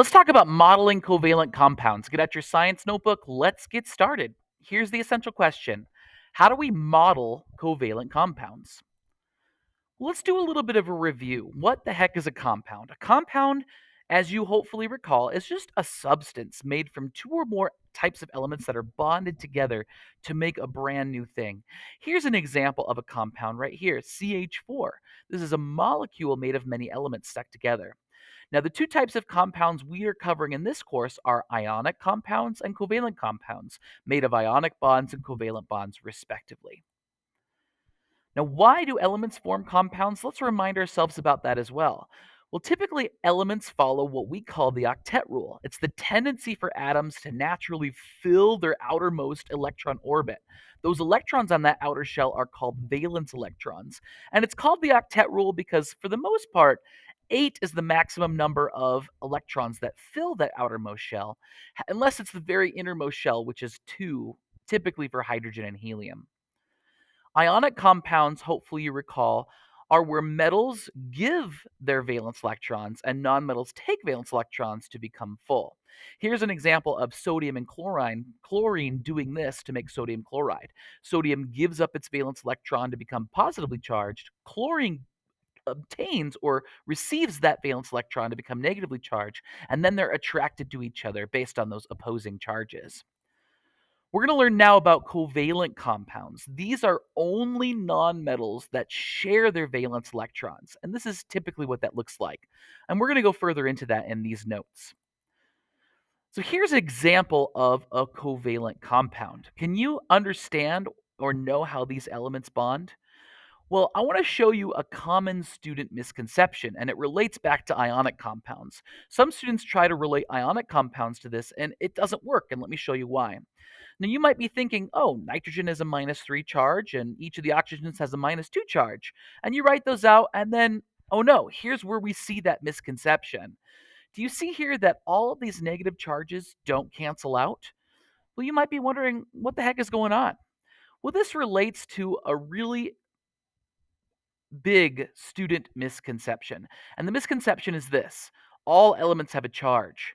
Let's talk about modeling covalent compounds. Get out your science notebook. Let's get started. Here's the essential question How do we model covalent compounds? Let's do a little bit of a review. What the heck is a compound? A compound, as you hopefully recall, is just a substance made from two or more types of elements that are bonded together to make a brand new thing. Here's an example of a compound right here CH4. This is a molecule made of many elements stuck together. Now, the two types of compounds we are covering in this course are ionic compounds and covalent compounds, made of ionic bonds and covalent bonds, respectively. Now, why do elements form compounds? Let's remind ourselves about that as well. Well, typically, elements follow what we call the octet rule. It's the tendency for atoms to naturally fill their outermost electron orbit. Those electrons on that outer shell are called valence electrons. And it's called the octet rule because, for the most part, eight is the maximum number of electrons that fill that outermost shell, unless it's the very innermost shell, which is two, typically for hydrogen and helium. Ionic compounds, hopefully you recall, are where metals give their valence electrons and nonmetals take valence electrons to become full. Here's an example of sodium and chlorine, chlorine doing this to make sodium chloride. Sodium gives up its valence electron to become positively charged. Chlorine obtains or receives that valence electron to become negatively charged, and then they're attracted to each other based on those opposing charges. We're going to learn now about covalent compounds. These are only nonmetals that share their valence electrons, and this is typically what that looks like. And we're going to go further into that in these notes. So here's an example of a covalent compound. Can you understand or know how these elements bond? Well, I want to show you a common student misconception, and it relates back to ionic compounds. Some students try to relate ionic compounds to this, and it doesn't work, and let me show you why. Now, you might be thinking, oh, nitrogen is a minus three charge, and each of the oxygens has a minus two charge. And you write those out, and then, oh no, here's where we see that misconception. Do you see here that all of these negative charges don't cancel out? Well, you might be wondering, what the heck is going on? Well, this relates to a really big student misconception. And the misconception is this all elements have a charge.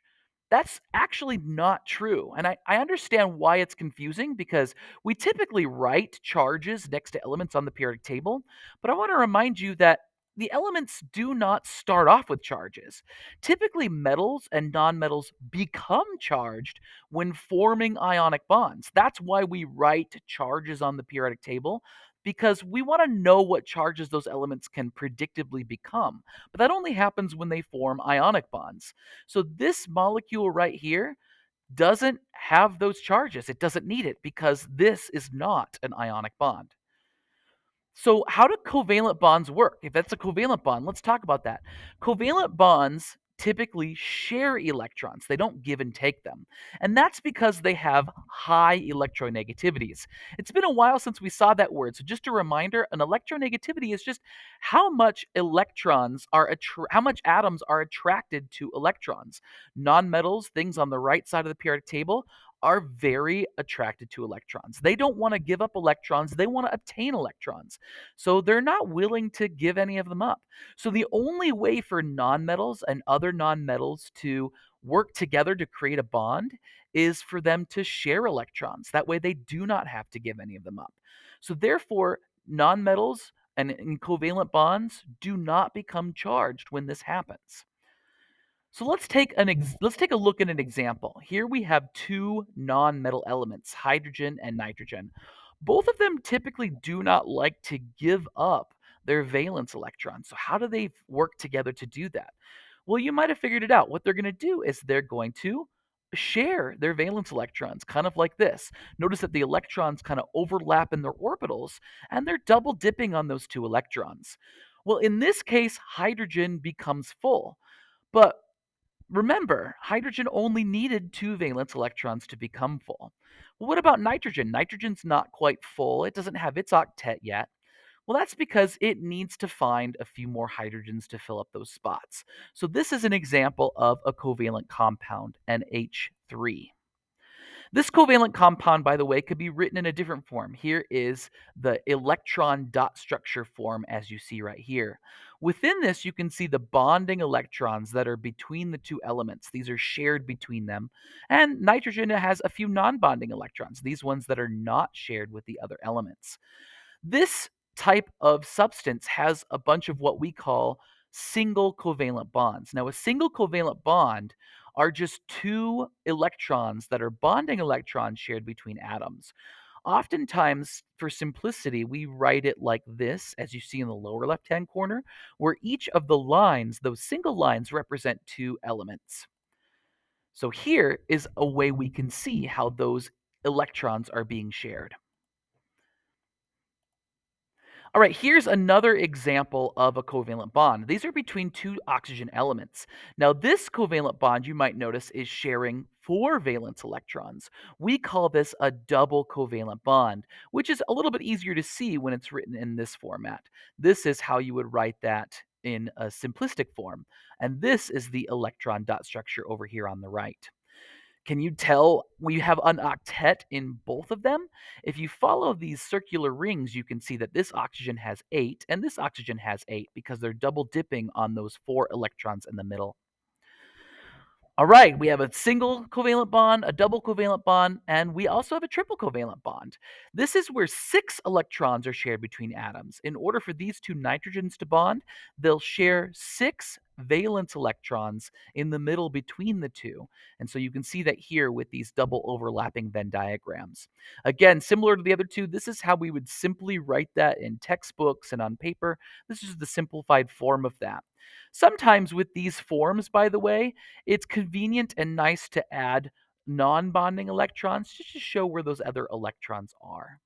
That's actually not true. And I, I understand why it's confusing because we typically write charges next to elements on the periodic table. But I want to remind you that the elements do not start off with charges. Typically, metals and nonmetals become charged when forming ionic bonds. That's why we write charges on the periodic table because we want to know what charges those elements can predictably become. But that only happens when they form ionic bonds. So this molecule right here doesn't have those charges. It doesn't need it because this is not an ionic bond. So, how do covalent bonds work? If that's a covalent bond, let's talk about that. Covalent bonds typically share electrons. They don't give and take them. And that's because they have high electronegativities. It's been a while since we saw that word. So just a reminder, an electronegativity is just how much electrons are how much atoms are attracted to electrons. Nonmetals, things on the right side of the periodic table, are very attracted to electrons. They don't want to give up electrons, they want to obtain electrons. So they're not willing to give any of them up. So the only way for nonmetals and other nonmetals to work together to create a bond is for them to share electrons. That way they do not have to give any of them up. So therefore, nonmetals and in covalent bonds do not become charged when this happens. So let's take an ex- mm-hmm. let's take a look at an example. Here we have two non-metal elements, hydrogen and nitrogen. Both of them typically do not like to give up their valence electrons. So how do they work together to do that? Well, you might have figured it out. What they're going to do is they're going to share their valence electrons, kind of like this. Notice that the electrons kind of overlap in their orbitals, and they're double dipping on those two electrons. Well, in this case, hydrogen becomes full. But Remember, hydrogen only needed two valence electrons to become full. Well, what about nitrogen? Nitrogen's not quite full. It doesn't have its octet yet. Well, that's because it needs to find a few more hydrogens to fill up those spots. So this is an example of a covalent compound, NH3. This covalent compound, by the way, could be written in a different form. Here is the electron dot structure form as you see right here. Within this, you can see the bonding electrons that are between the two elements. These are shared between them. And nitrogen has a few non bonding electrons, these ones that are not shared with the other elements. This type of substance has a bunch of what we call single covalent bonds. Now, a single covalent bond are just two electrons that are bonding electrons shared between atoms. Oftentimes, for simplicity, we write it like this, as you see in the lower left hand corner, where each of the lines, those single lines, represent two elements. So here is a way we can see how those electrons are being shared. All right, here's another example of a covalent bond. These are between two oxygen elements. Now, this covalent bond, you might notice, is sharing four valence electrons. We call this a double covalent bond, which is a little bit easier to see when it's written in this format. This is how you would write that in a simplistic form. And this is the electron dot structure over here on the right. Can you tell we have an octet in both of them? If you follow these circular rings, you can see that this oxygen has eight and this oxygen has eight because they're double dipping on those four electrons in the middle. All right, we have a single covalent bond, a double covalent bond, and we also have a triple covalent bond. This is where six electrons are shared between atoms. In order for these two nitrogens to bond, they'll share six valence electrons in the middle between the two. And so you can see that here with these double overlapping Venn diagrams. Again, similar to the other two, this is how we would simply write that in textbooks and on paper. This is the simplified form of that. Sometimes with these forms, by the way, it's convenient and nice to add non-bonding electrons just to show where those other electrons are.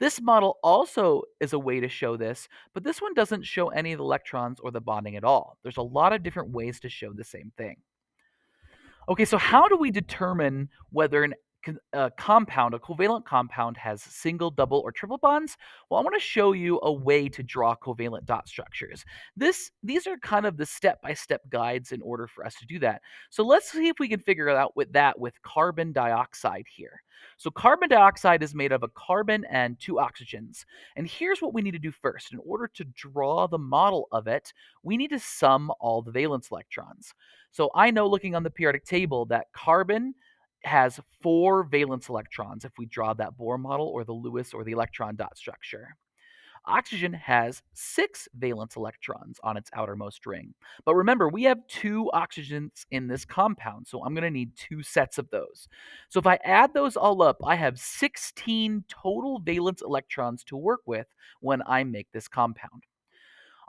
This model also is a way to show this, but this one doesn't show any of the electrons or the bonding at all. There's a lot of different ways to show the same thing. Okay, so how do we determine whether an a uh, compound, a covalent compound, has single, double, or triple bonds? Well, I want to show you a way to draw covalent dot structures. This, these are kind of the step-by-step guides in order for us to do that. So let's see if we can figure out with that with carbon dioxide here. So carbon dioxide is made of a carbon and two oxygens. And here's what we need to do first. In order to draw the model of it, we need to sum all the valence electrons. So I know looking on the periodic table that carbon has four valence electrons if we draw that Bohr model or the Lewis or the electron dot structure. Oxygen has six valence electrons on its outermost ring. But remember, we have two oxygens in this compound, so I'm going to need two sets of those. So if I add those all up, I have 16 total valence electrons to work with when I make this compound.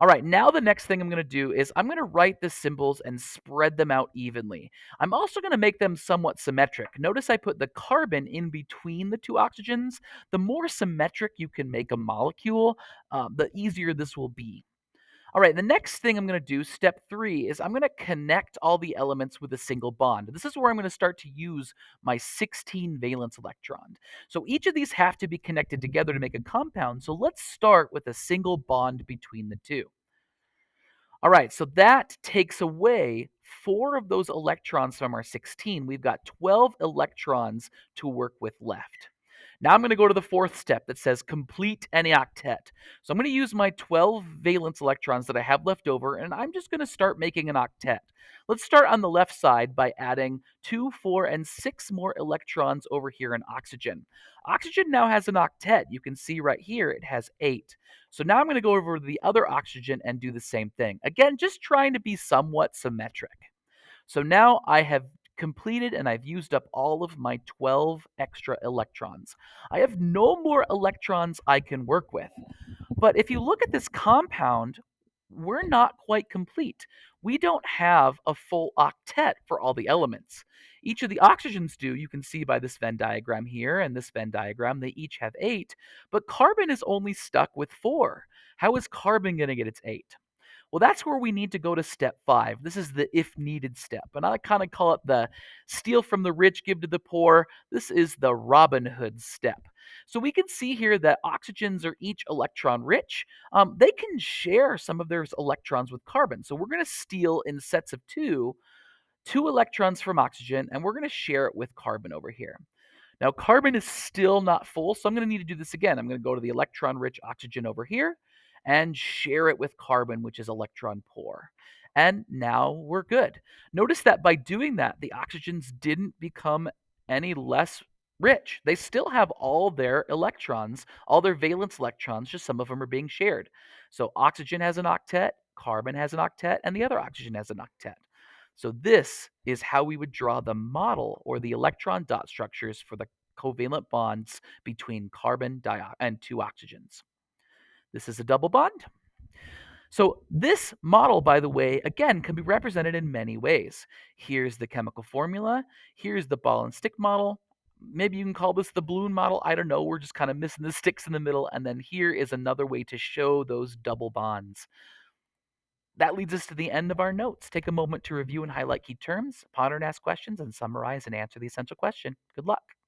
All right, now the next thing I'm going to do is I'm going to write the symbols and spread them out evenly. I'm also going to make them somewhat symmetric. Notice I put the carbon in between the two oxygens. The more symmetric you can make a molecule, uh, the easier this will be. All right, the next thing I'm going to do, step three, is I'm going to connect all the elements with a single bond. This is where I'm going to start to use my 16 valence electron. So each of these have to be connected together to make a compound. So let's start with a single bond between the two. All right, so that takes away four of those electrons from our 16. We've got 12 electrons to work with left. Now I'm going to go to the fourth step that says complete any octet. So I'm going to use my 12 valence electrons that I have left over, and I'm just going to start making an octet. Let's start on the left side by adding 2, 4, and 6 more electrons over here in oxygen. Oxygen now has an octet. You can see right here it has 8. So now I'm going to go over to the other oxygen and do the same thing. Again, just trying to be somewhat symmetric. So now I have completed and I've used up all of my 12 extra electrons. I have no more electrons I can work with. But if you look at this compound, we're not quite complete. We don't have a full octet for all the elements. Each of the oxygens do, you can see by this Venn diagram here and this Venn diagram, they each have eight, but carbon is only stuck with four. How is carbon going to get its eight? Well, that's where we need to go to step five. This is the if needed step. And I kind of call it the steal from the rich, give to the poor. This is the Robin Hood step. So we can see here that oxygens are each electron rich. Um, they can share some of their electrons with carbon. So we're going to steal in sets of two, two electrons from oxygen, and we're going to share it with carbon over here. Now, carbon is still not full, so I'm going to need to do this again. I'm going to go to the electron rich oxygen over here and share it with carbon, which is electron poor. And now we're good. Notice that by doing that, the oxygens didn't become any less rich. They still have all their electrons, all their valence electrons, just some of them are being shared. So oxygen has an octet, carbon has an octet, and the other oxygen has an octet. So this is how we would draw the model or the electron dot structures for the covalent bonds between carbon and two oxygens. This is a double bond. So this model, by the way, again, can be represented in many ways. Here's the chemical formula. Here's the ball and stick model. Maybe you can call this the balloon model. I don't know. We're just kind of missing the sticks in the middle. And then here is another way to show those double bonds. That leads us to the end of our notes. Take a moment to review and highlight key terms, ponder and ask questions, and summarize and answer the essential question. Good luck.